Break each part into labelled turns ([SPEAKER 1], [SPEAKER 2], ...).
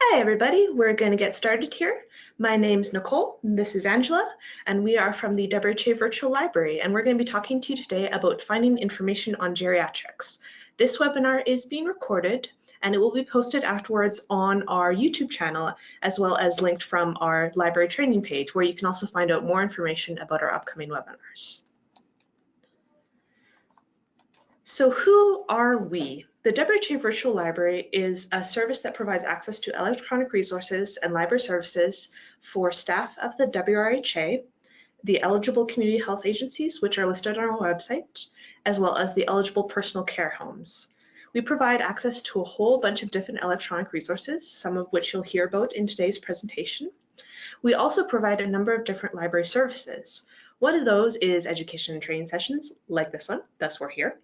[SPEAKER 1] Hi everybody, we're going to get started here. My name's Nicole, this is Angela, and we are from the WRHA Virtual Library, and we're going to be talking to you today about finding information on geriatrics. This webinar is being recorded, and it will be posted afterwards on our YouTube channel, as well as linked from our library training page, where you can also find out more information about our upcoming webinars. So who are we? The WRHA Virtual Library is a service that provides access to electronic resources and library services for staff of the WRHA, the eligible community health agencies, which are listed on our website, as well as the eligible personal care homes. We provide access to a whole bunch of different electronic resources, some of which you'll hear about in today's presentation. We also provide a number of different library services. One of those is education and training sessions like this one, thus we're here.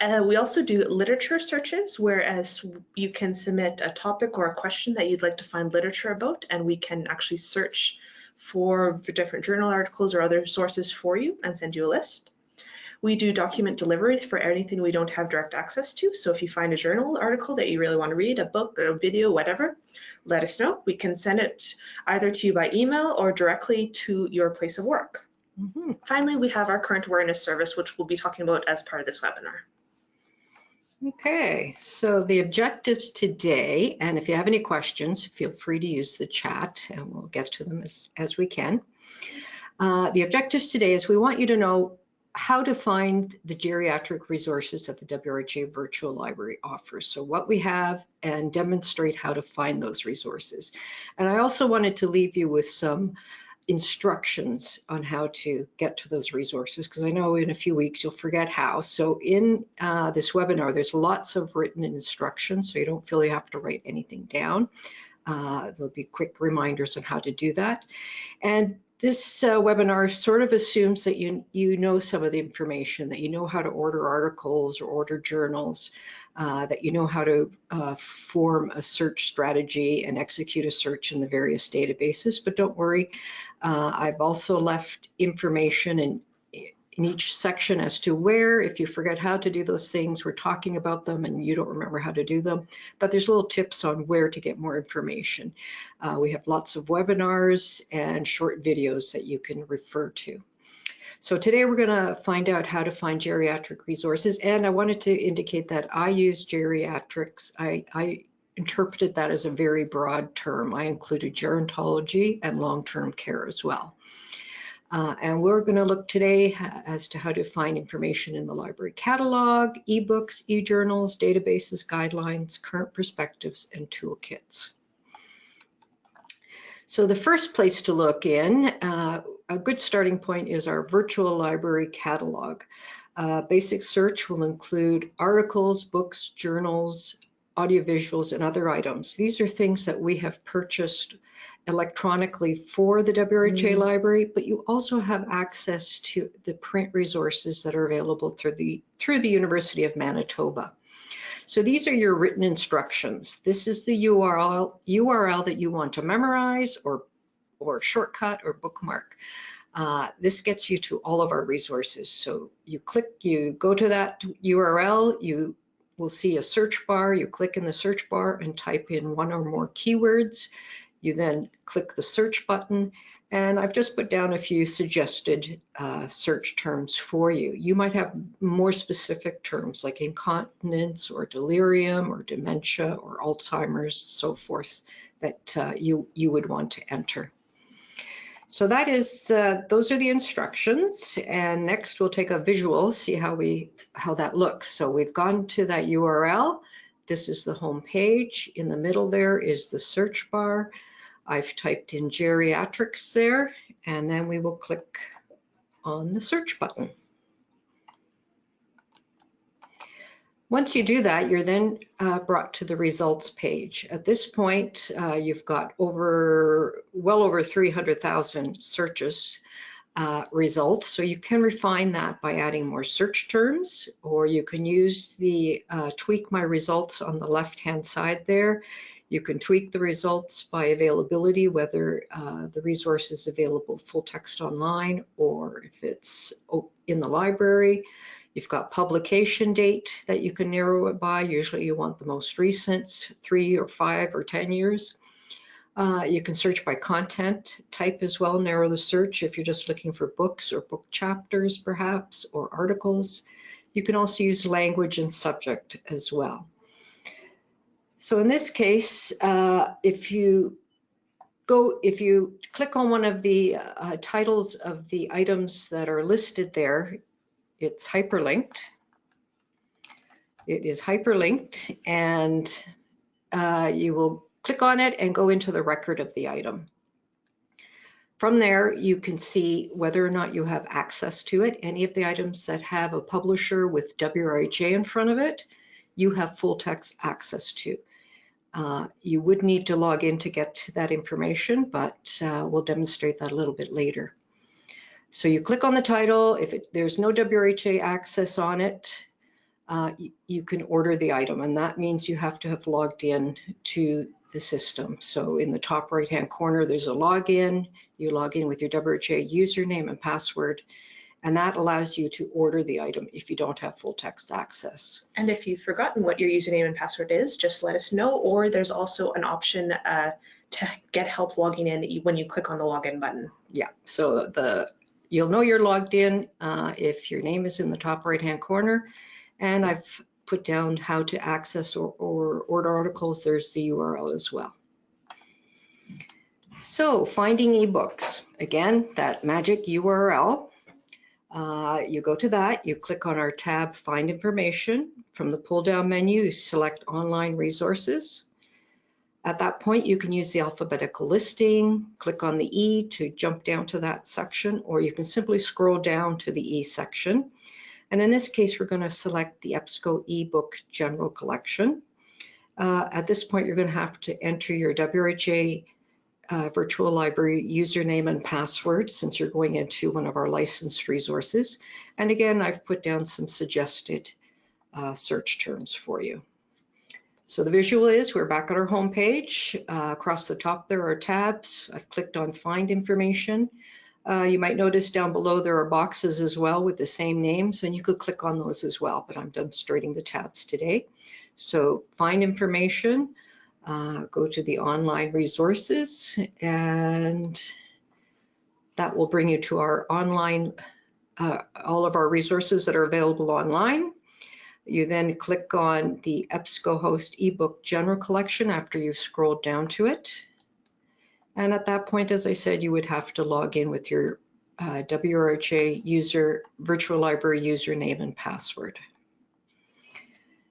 [SPEAKER 1] Uh, we also do literature searches, whereas you can submit a topic or a question that you'd like to find literature about, and we can actually search for different journal articles or other sources for you and send you a list. We do document deliveries for anything we don't have direct access to. So if you find a journal article that you really want to read, a book or a video, whatever, let us know. We can send it either to you by email or directly to your place of work. Mm -hmm. Finally, we have our current awareness service, which we'll be talking about as part of this webinar.
[SPEAKER 2] Okay, so the objectives today, and if you have any questions, feel free to use the chat and we'll get to them as, as we can. Uh, the objectives today is we want you to know how to find the geriatric resources that the WRHA Virtual Library offers. So what we have and demonstrate how to find those resources. And I also wanted to leave you with some instructions on how to get to those resources because I know in a few weeks you'll forget how. So in uh, this webinar, there's lots of written instructions so you don't feel you have to write anything down. Uh, there'll be quick reminders on how to do that. And this uh, webinar sort of assumes that you, you know some of the information, that you know how to order articles or order journals, uh, that you know how to uh, form a search strategy and execute a search in the various databases. But don't worry, uh, I've also left information in, in each section as to where, if you forget how to do those things, we're talking about them and you don't remember how to do them, but there's little tips on where to get more information. Uh, we have lots of webinars and short videos that you can refer to. So today we're going to find out how to find geriatric resources. And I wanted to indicate that I use geriatrics. I, I interpreted that as a very broad term. I included gerontology and long-term care as well. Uh, and we're going to look today as to how to find information in the library catalog, ebooks, e-journals, databases, guidelines, current perspectives, and toolkits. So the first place to look in, uh, a good starting point is our virtual library catalog. Uh, basic search will include articles, books, journals, audiovisuals, and other items. These are things that we have purchased electronically for the WRHA mm -hmm. library, but you also have access to the print resources that are available through the, through the University of Manitoba. So these are your written instructions. This is the URL, URL that you want to memorize or, or shortcut or bookmark. Uh, this gets you to all of our resources. So you click, you go to that URL, you will see a search bar, you click in the search bar and type in one or more keywords. You then click the search button and I've just put down a few suggested uh, search terms for you. You might have more specific terms like incontinence or delirium or dementia or Alzheimer's, so forth, that uh, you, you would want to enter. So that is, uh, those are the instructions. And next we'll take a visual, see how we, how that looks. So we've gone to that URL. This is the home page. In the middle there is the search bar. I've typed in geriatrics there, and then we will click on the search button. Once you do that, you're then uh, brought to the results page. At this point, uh, you've got over, well over 300,000 searches uh, results. So you can refine that by adding more search terms, or you can use the uh, tweak my results on the left-hand side there. You can tweak the results by availability, whether uh, the resource is available full text online or if it's in the library. You've got publication date that you can narrow it by. Usually you want the most recent, three or five or 10 years. Uh, you can search by content type as well, narrow the search if you're just looking for books or book chapters perhaps, or articles. You can also use language and subject as well. So in this case, uh, if you go, if you click on one of the uh, titles of the items that are listed there, it's hyperlinked. It is hyperlinked and uh, you will click on it and go into the record of the item. From there, you can see whether or not you have access to it. Any of the items that have a publisher with WRHA in front of it, you have full text access to. Uh, you would need to log in to get to that information, but uh, we'll demonstrate that a little bit later. So you click on the title. If it, there's no WRHA access on it, uh, you, you can order the item, and that means you have to have logged in to the system. So in the top right-hand corner, there's a login. You log in with your WHA username and password, and that allows you to order the item if you don't have full text access.
[SPEAKER 1] And if you've forgotten what your username and password is, just let us know, or there's also an option uh, to get help logging in when you click on the login button.
[SPEAKER 2] Yeah, so the you'll know you're logged in uh, if your name is in the top right-hand corner, and I've put down how to access or, or order articles. There's the URL as well. So finding ebooks, again, that magic URL uh, you go to that, you click on our tab Find Information. From the pull-down menu, you select Online Resources. At that point, you can use the alphabetical listing, click on the E to jump down to that section, or you can simply scroll down to the E section. And in this case, we're going to select the EBSCO eBook General Collection. Uh, at this point, you're going to have to enter your WHA uh, virtual library username and password since you're going into one of our licensed resources. And again, I've put down some suggested uh, search terms for you. So the visual is we're back at our home page. Uh, across the top there are tabs. I've clicked on find information. Uh, you might notice down below there are boxes as well with the same names and you could click on those as well, but I'm demonstrating the tabs today. So find information, uh, go to the online resources and that will bring you to our online, uh, all of our resources that are available online. You then click on the EBSCOhost ebook general collection after you've scrolled down to it. And at that point, as I said, you would have to log in with your uh, WRHA user, virtual library username and password.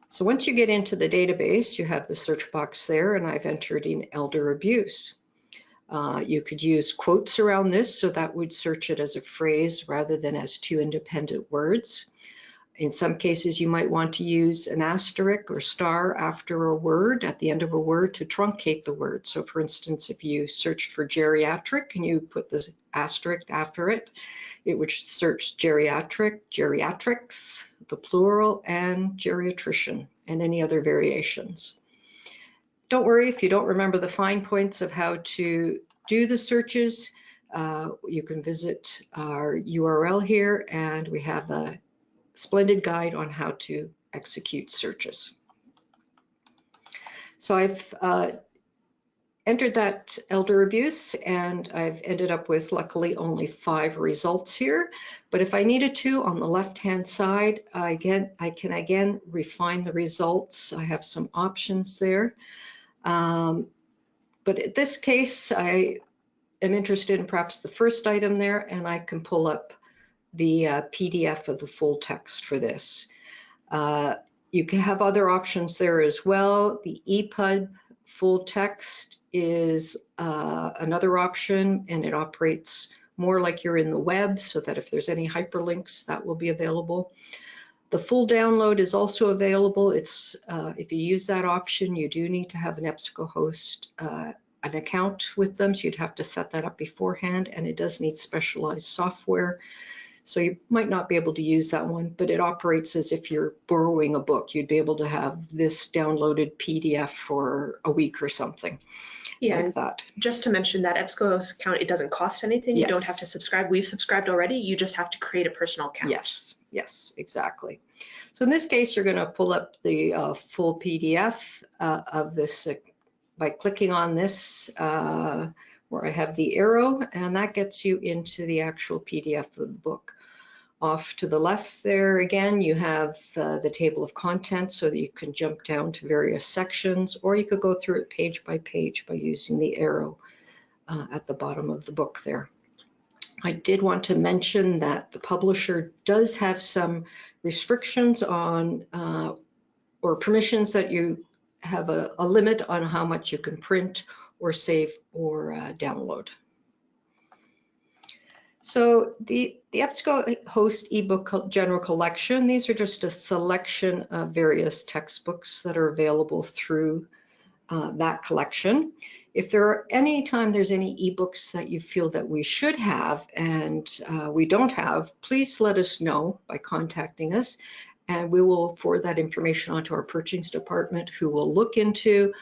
[SPEAKER 2] So once you get into the database, you have the search box there and I've entered in elder abuse. Uh, you could use quotes around this, so that would search it as a phrase rather than as two independent words. In some cases, you might want to use an asterisk or star after a word at the end of a word to truncate the word. So for instance, if you searched for geriatric and you put the asterisk after it, it would search geriatric, geriatrics, the plural, and geriatrician, and any other variations. Don't worry if you don't remember the fine points of how to do the searches. Uh, you can visit our URL here, and we have a splendid guide on how to execute searches. So I've uh, entered that elder abuse and I've ended up with luckily only five results here. But if I needed to on the left hand side, I, again, I can again refine the results. I have some options there. Um, but in this case, I am interested in perhaps the first item there and I can pull up the uh, PDF of the full text for this. Uh, you can have other options there as well. The EPUB full text is uh, another option and it operates more like you're in the web so that if there's any hyperlinks that will be available. The full download is also available. It's uh, If you use that option, you do need to have an EBSCOhost uh, an account with them, so you'd have to set that up beforehand, and it does need specialized software. So you might not be able to use that one, but it operates as if you're borrowing a book. You'd be able to have this downloaded PDF for a week or something
[SPEAKER 1] Yeah,
[SPEAKER 2] like that.
[SPEAKER 1] just to mention that EBSCO account, it doesn't cost anything. You don't have to subscribe. We've subscribed already. You just have to create a personal account.
[SPEAKER 2] Yes, Yes, exactly. So in this case, you're going to pull up the uh, full PDF uh, of this uh, by clicking on this uh, where I have the arrow, and that gets you into the actual PDF of the book. Off to the left there again, you have uh, the table of contents so that you can jump down to various sections, or you could go through it page by page by using the arrow uh, at the bottom of the book there. I did want to mention that the publisher does have some restrictions on uh, or permissions that you have a, a, limit on how much you can print or save or uh, download. So the, the EBSCO host ebook general collection, these are just a selection of various textbooks that are available through uh, that collection. If there are any time there's any ebooks that you feel that we should have and uh, we don't have, please let us know by contacting us and we will forward that information onto our purchasing department who will look into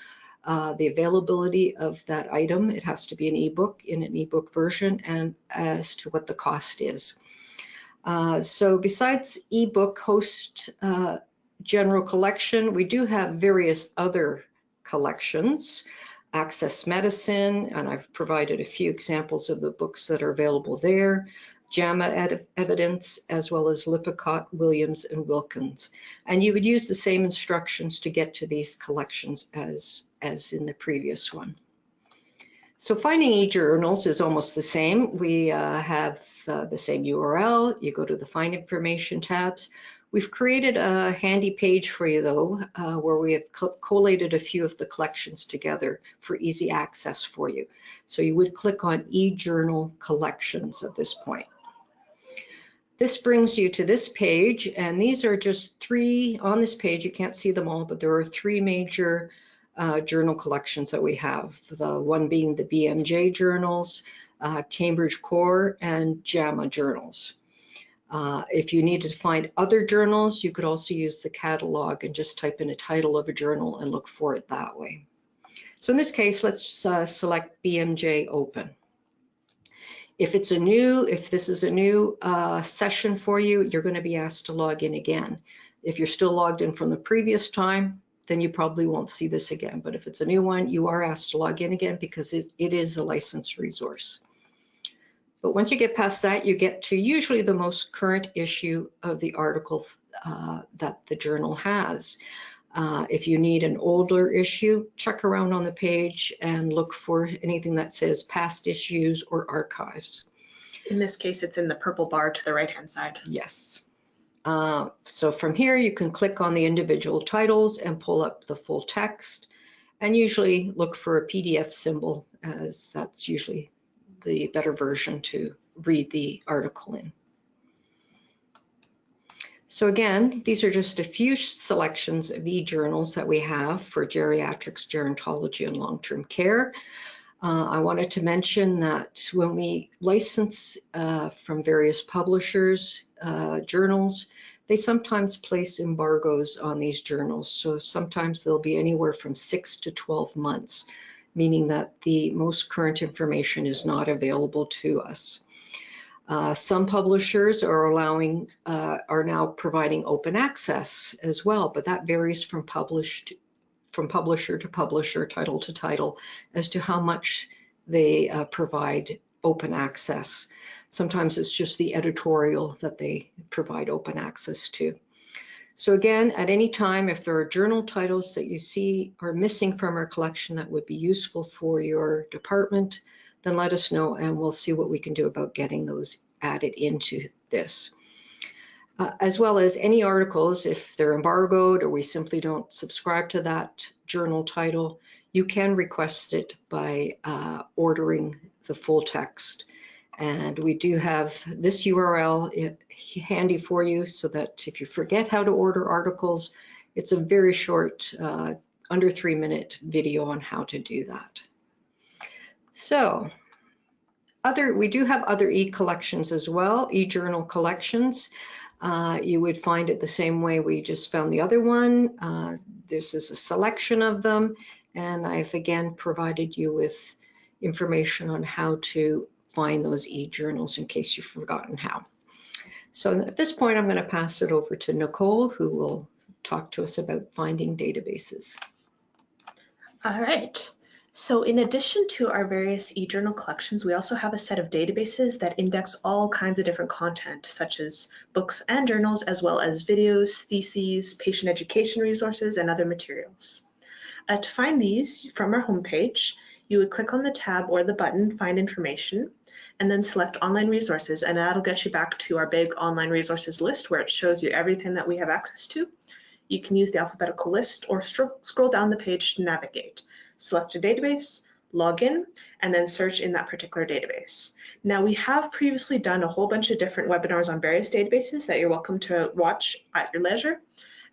[SPEAKER 2] uh, the availability of that item. It has to be an ebook in an ebook version and as to what the cost is. Uh, so besides EBSCOhost uh, general collection, we do have various other collections. Access Medicine, and I've provided a few examples of the books that are available there, JAMA Evidence, as well as Lippincott, Williams, and Wilkins. And you would use the same instructions to get to these collections as, as in the previous one. So finding e-journals is almost the same. We uh, have uh, the same URL. You go to the Find Information tabs. We've created a handy page for you though, uh, where we have co collated a few of the collections together for easy access for you. So you would click on e-journal collections at this point. This brings you to this page, and these are just three on this page. You can't see them all, but there are three major uh, journal collections that we have. The one being the BMJ journals, uh, Cambridge Core, and JAMA journals. Uh, if you needed to find other journals, you could also use the catalog and just type in a title of a journal and look for it that way. So in this case, let's uh, select BMJ Open. If it's a new, if this is a new uh, session for you, you're going to be asked to log in again. If you're still logged in from the previous time, then you probably won't see this again. But if it's a new one, you are asked to log in again because it is a licensed resource. But once you get past that, you get to usually the most current issue of the article uh, that the journal has. Uh, if you need an older issue, check around on the page and look for anything that says past issues or archives.
[SPEAKER 1] In this case, it's in the purple bar to the right-hand side.
[SPEAKER 2] Yes. Uh, so from here, you can click on the individual titles and pull up the full text and usually look for a PDF symbol as that's usually the better version to read the article in. So again, these are just a few selections of e-journals that we have for geriatrics, gerontology, and long-term care. Uh, I wanted to mention that when we license uh, from various publishers uh, journals, they sometimes place embargoes on these journals. So sometimes they'll be anywhere from six to 12 months meaning that the most current information is not available to us. Uh, some publishers are allowing, uh, are now providing open access as well, but that varies from published, from publisher to publisher, title to title, as to how much they uh, provide open access. Sometimes it's just the editorial that they provide open access to. So again, at any time, if there are journal titles that you see are missing from our collection that would be useful for your department, then let us know and we'll see what we can do about getting those added into this. Uh, as well as any articles, if they're embargoed or we simply don't subscribe to that journal title, you can request it by uh, ordering the full text. And we do have this URL handy for you so that if you forget how to order articles, it's a very short, uh, under three minute video on how to do that. So other, we do have other e-collections as well, e-journal collections. Uh, you would find it the same way we just found the other one. Uh, this is a selection of them, and I've again provided you with information on how to find those e-journals in case you've forgotten how. So at this point, I'm going to pass it over to Nicole, who will talk to us about finding databases.
[SPEAKER 1] All right. So in addition to our various eJournal collections, we also have a set of databases that index all kinds of different content, such as books and journals, as well as videos, theses, patient education resources, and other materials. Uh, to find these from our homepage, you would click on the tab or the button, Find Information, and then select Online Resources, and that'll get you back to our big online resources list where it shows you everything that we have access to. You can use the alphabetical list or scroll down the page to navigate select a database, log in, and then search in that particular database. Now we have previously done a whole bunch of different webinars on various databases that you're welcome to watch at your leisure.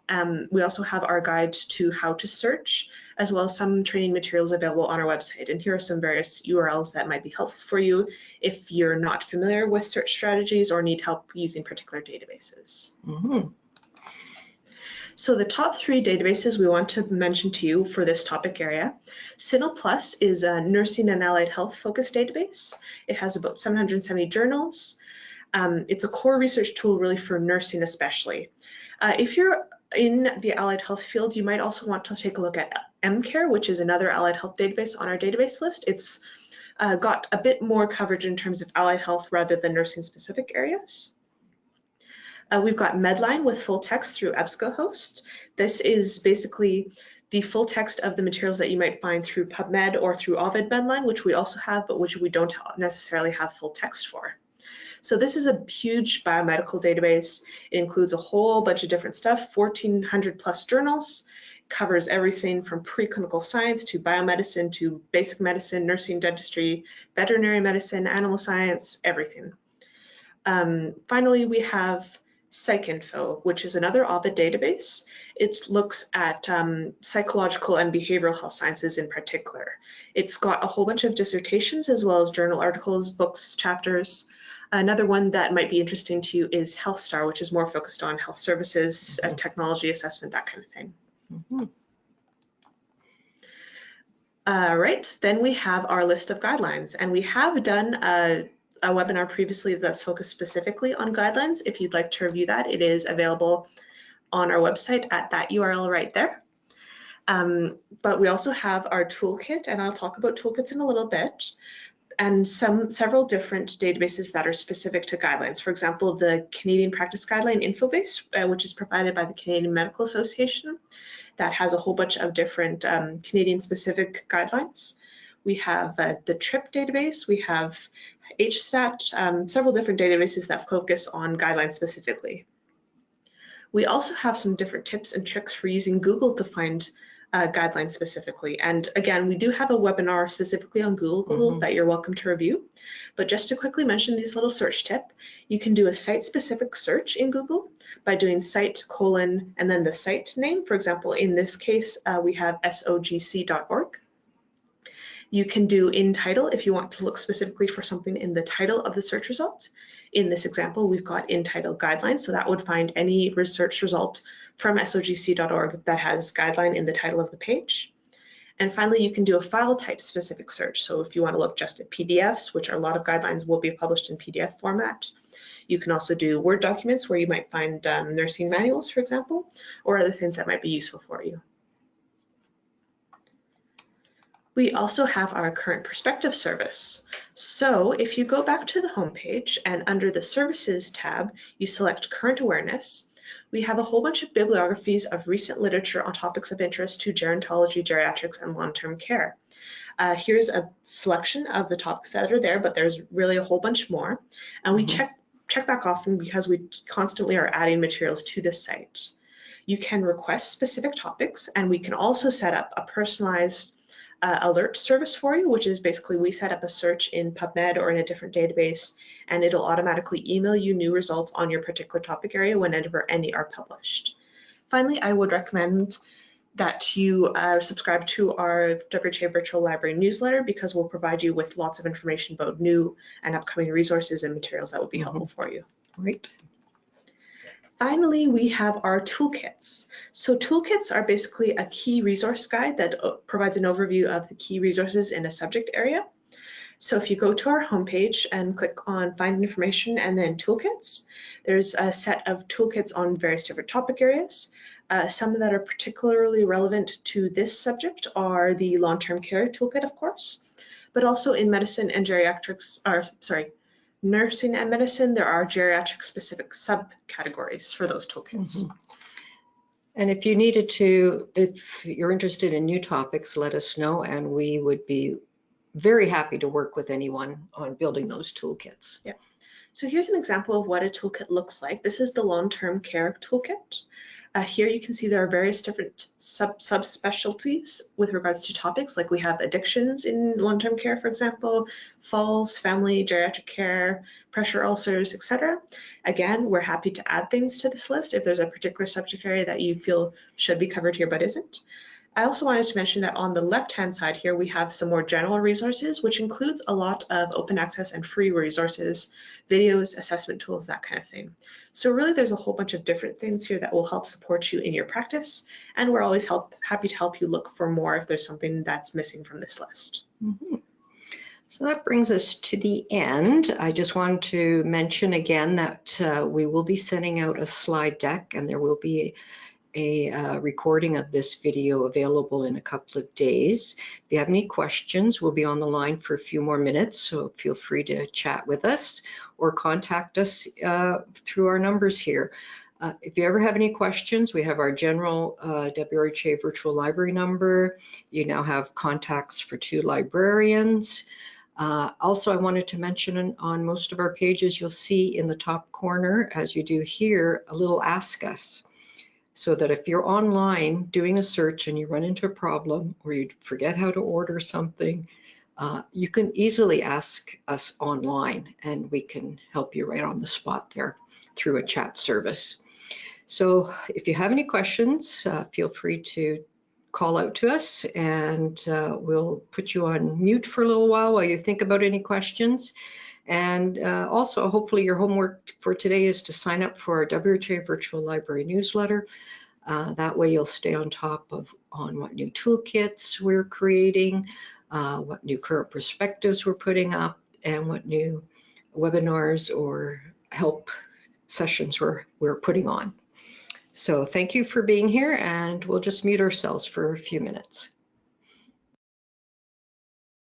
[SPEAKER 1] Um, we also have our guide to how to search, as well as some training materials available on our website. And here are some various URLs that might be helpful for you if you're not familiar with search strategies or need help using particular databases. Mm -hmm. So the top three databases we want to mention to you for this topic area. CINAHL Plus is a nursing and allied health focused database. It has about 770 journals. Um, it's a core research tool really for nursing especially. Uh, if you're in the allied health field, you might also want to take a look at Emcare, which is another allied health database on our database list. It's uh, got a bit more coverage in terms of allied health rather than nursing specific areas. Uh, we've got Medline with full text through EBSCOhost. This is basically the full text of the materials that you might find through PubMed or through Ovid Medline, which we also have, but which we don't necessarily have full text for. So this is a huge biomedical database. It includes a whole bunch of different stuff, 1400 plus journals, covers everything from preclinical science to biomedicine to basic medicine, nursing, dentistry, veterinary medicine, animal science, everything. Um, finally, we have PsycInfo, which is another Ovid database. It looks at um, psychological and behavioral health sciences in particular. It's got a whole bunch of dissertations as well as journal articles, books, chapters. Another one that might be interesting to you is HealthStar, which is more focused on health services, mm -hmm. technology assessment, that kind of thing. Mm -hmm. All right, then we have our list of guidelines, and we have done a a webinar previously that's focused specifically on guidelines. If you'd like to review that, it is available on our website at that URL right there. Um, but we also have our toolkit, and I'll talk about toolkits in a little bit, and some several different databases that are specific to guidelines. For example, the Canadian Practice Guideline Infobase, uh, which is provided by the Canadian Medical Association, that has a whole bunch of different um, Canadian-specific guidelines. We have uh, the TRIP database, we have HSTAT, um, several different databases that focus on guidelines specifically. We also have some different tips and tricks for using Google to find uh, guidelines specifically. And again, we do have a webinar specifically on Google, mm -hmm. that you're welcome to review. But just to quickly mention these little search tip, you can do a site-specific search in Google by doing site colon and then the site name. For example, in this case, uh, we have sogc.org. You can do in title if you want to look specifically for something in the title of the search result. In this example, we've got in title guidelines, so that would find any research result from sogc.org that has guideline in the title of the page. And finally, you can do a file type specific search. So if you want to look just at PDFs, which a lot of guidelines will be published in PDF format, you can also do Word documents where you might find um, nursing manuals, for example, or other things that might be useful for you. We also have our current perspective service. So if you go back to the homepage and under the services tab, you select current awareness, we have a whole bunch of bibliographies of recent literature on topics of interest to gerontology, geriatrics, and long-term care. Uh, here's a selection of the topics that are there, but there's really a whole bunch more. And we mm -hmm. check, check back often because we constantly are adding materials to this site. You can request specific topics, and we can also set up a personalized uh, alert service for you, which is basically we set up a search in PubMed or in a different database, and it'll automatically email you new results on your particular topic area whenever any are published. Finally, I would recommend that you uh, subscribe to our WHA Virtual Library newsletter because we'll provide you with lots of information about new and upcoming resources and materials that will be mm -hmm. helpful for you.
[SPEAKER 2] Great.
[SPEAKER 1] Finally, we have our toolkits. So toolkits are basically a key resource guide that uh, provides an overview of the key resources in a subject area. So if you go to our homepage and click on find information and then toolkits, there's a set of toolkits on various different topic areas. Uh, some that are particularly relevant to this subject are the long-term care toolkit, of course, but also in medicine and geriatrics, or sorry, nursing and medicine, there are geriatric specific subcategories for those toolkits.
[SPEAKER 2] Mhm. And if you needed to, if you're interested in new topics, let us know and we would be very happy to work with anyone on building those toolkits. Yeah.
[SPEAKER 1] So here's an example of what a toolkit looks like. This is the long-term care toolkit. Uh, here you can see there are various different sub subspecialties with regards to topics, like we have addictions in long-term care, for example, falls, family, geriatric care, pressure ulcers, etc. Again, we're happy to add things to this list if there's a particular subject area that you feel should be covered here but isn't. I also wanted to mention that on the left-hand side here, we have some more general resources, which includes a lot of open access and free resources, videos, assessment tools, that kind of thing. So really there's a whole bunch of different things here that will help support you in your practice. And we're always help, happy to help you look for more if there's something that's missing from this list.
[SPEAKER 2] Mhm. So that brings us to the end. I just wanted to mention again that uh, we will be sending out a slide deck and there will be a uh, recording of this video available in a couple of days. If you have any questions, we'll be on the line for a few more minutes, so feel free to chat with us or contact us uh, through our numbers here. Uh, if you ever have any questions, we have our general uh, WRHA virtual library number. You now have contacts for two librarians. Uh, also, I wanted to mention on, on most of our pages, you'll see in the top corner, as you do here, a little ask us so that if you're online doing a search and you run into a problem or you forget how to order something, uh, you can easily ask us online and we can help you right on the spot there through a chat service. So if you have any questions, uh, feel free to call out to us and uh, we'll put you on mute for a little while while you think about any questions. And uh, also, hopefully your homework for today is to sign up for our WHA Virtual Library newsletter. Uh, that way you'll stay on top of on what new toolkits we're creating, uh, what new current perspectives we're putting up, and what new webinars or help sessions we're, we're putting on. So thank you for being here and we'll just mute ourselves for a few minutes.